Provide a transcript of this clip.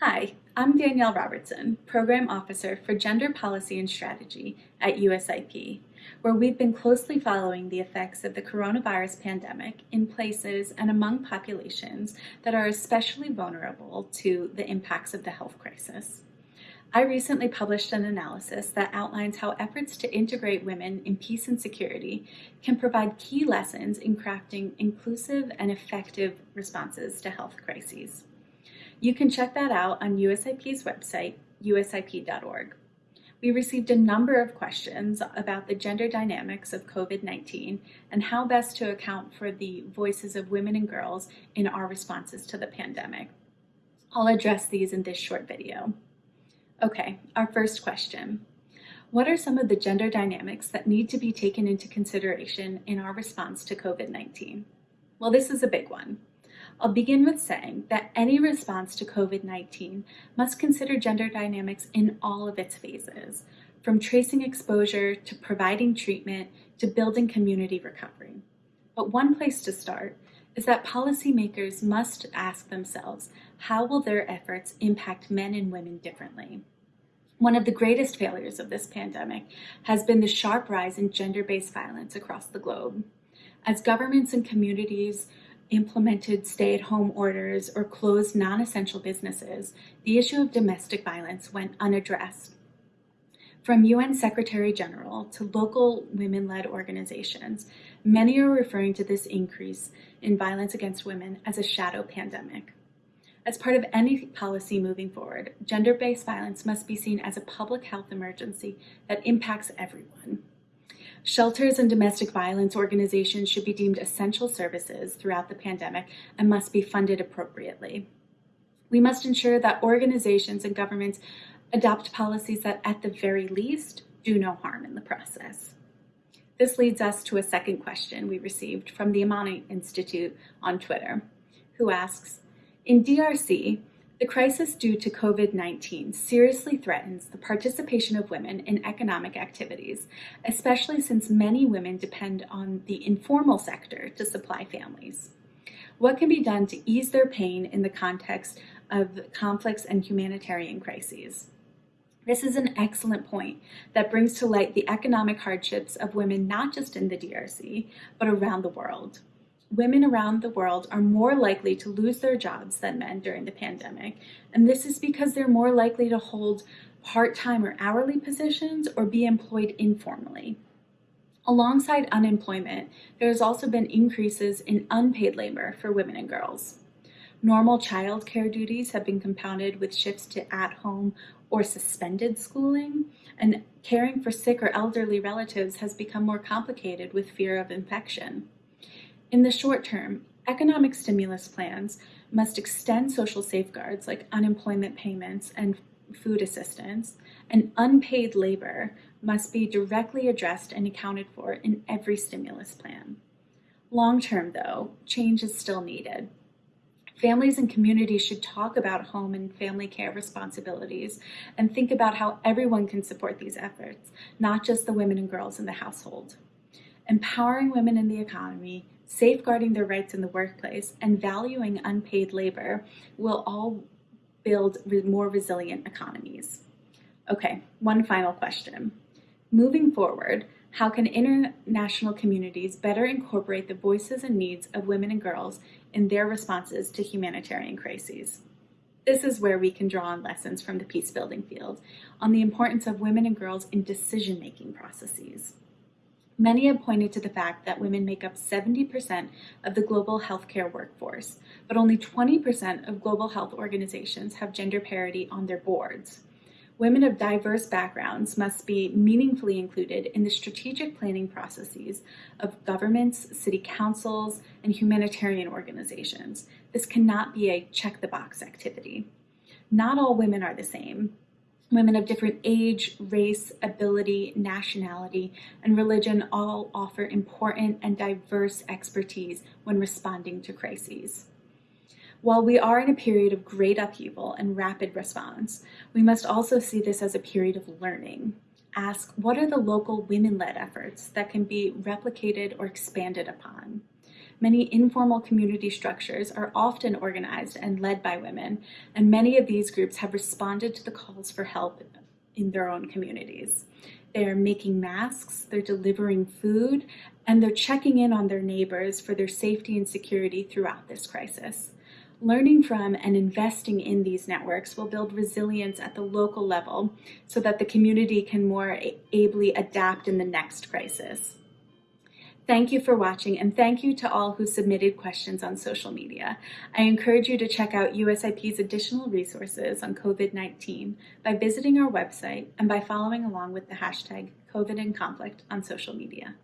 Hi, I'm Danielle Robertson, Program Officer for Gender Policy and Strategy at USIP, where we've been closely following the effects of the coronavirus pandemic in places and among populations that are especially vulnerable to the impacts of the health crisis. I recently published an analysis that outlines how efforts to integrate women in peace and security can provide key lessons in crafting inclusive and effective responses to health crises. You can check that out on USIP's website, usip.org. We received a number of questions about the gender dynamics of COVID-19 and how best to account for the voices of women and girls in our responses to the pandemic. I'll address these in this short video. Okay, our first question. What are some of the gender dynamics that need to be taken into consideration in our response to COVID-19? Well, this is a big one. I'll begin with saying that any response to COVID-19 must consider gender dynamics in all of its phases, from tracing exposure to providing treatment to building community recovery. But one place to start is that policymakers must ask themselves, how will their efforts impact men and women differently? One of the greatest failures of this pandemic has been the sharp rise in gender-based violence across the globe. As governments and communities implemented stay-at-home orders or closed non-essential businesses, the issue of domestic violence went unaddressed. From UN Secretary General to local women-led organizations, many are referring to this increase in violence against women as a shadow pandemic. As part of any policy moving forward, gender-based violence must be seen as a public health emergency that impacts everyone. Shelters and domestic violence organizations should be deemed essential services throughout the pandemic and must be funded appropriately. We must ensure that organizations and governments adopt policies that, at the very least, do no harm in the process. This leads us to a second question we received from the Amani Institute on Twitter, who asks, in DRC, the crisis due to COVID-19 seriously threatens the participation of women in economic activities, especially since many women depend on the informal sector to supply families. What can be done to ease their pain in the context of conflicts and humanitarian crises? This is an excellent point that brings to light the economic hardships of women not just in the DRC, but around the world women around the world are more likely to lose their jobs than men during the pandemic. And this is because they're more likely to hold part-time or hourly positions or be employed informally. Alongside unemployment, there has also been increases in unpaid labor for women and girls. Normal child care duties have been compounded with shifts to at-home or suspended schooling, and caring for sick or elderly relatives has become more complicated with fear of infection. In the short term, economic stimulus plans must extend social safeguards like unemployment payments and food assistance, and unpaid labor must be directly addressed and accounted for in every stimulus plan. Long term, though, change is still needed. Families and communities should talk about home and family care responsibilities and think about how everyone can support these efforts, not just the women and girls in the household. Empowering women in the economy safeguarding their rights in the workplace, and valuing unpaid labor will all build more resilient economies. Okay, one final question. Moving forward, how can international communities better incorporate the voices and needs of women and girls in their responses to humanitarian crises? This is where we can draw on lessons from the peace building field on the importance of women and girls in decision-making processes. Many have pointed to the fact that women make up 70% of the global healthcare workforce, but only 20% of global health organizations have gender parity on their boards. Women of diverse backgrounds must be meaningfully included in the strategic planning processes of governments, city councils, and humanitarian organizations. This cannot be a check the box activity. Not all women are the same, Women of different age, race, ability, nationality, and religion all offer important and diverse expertise when responding to crises. While we are in a period of great upheaval and rapid response, we must also see this as a period of learning. Ask, what are the local women-led efforts that can be replicated or expanded upon? Many informal community structures are often organized and led by women, and many of these groups have responded to the calls for help in their own communities. They are making masks, they're delivering food, and they're checking in on their neighbors for their safety and security throughout this crisis. Learning from and investing in these networks will build resilience at the local level so that the community can more ably adapt in the next crisis. Thank you for watching and thank you to all who submitted questions on social media. I encourage you to check out USIP's additional resources on COVID-19 by visiting our website and by following along with the hashtag COVID in Conflict on social media.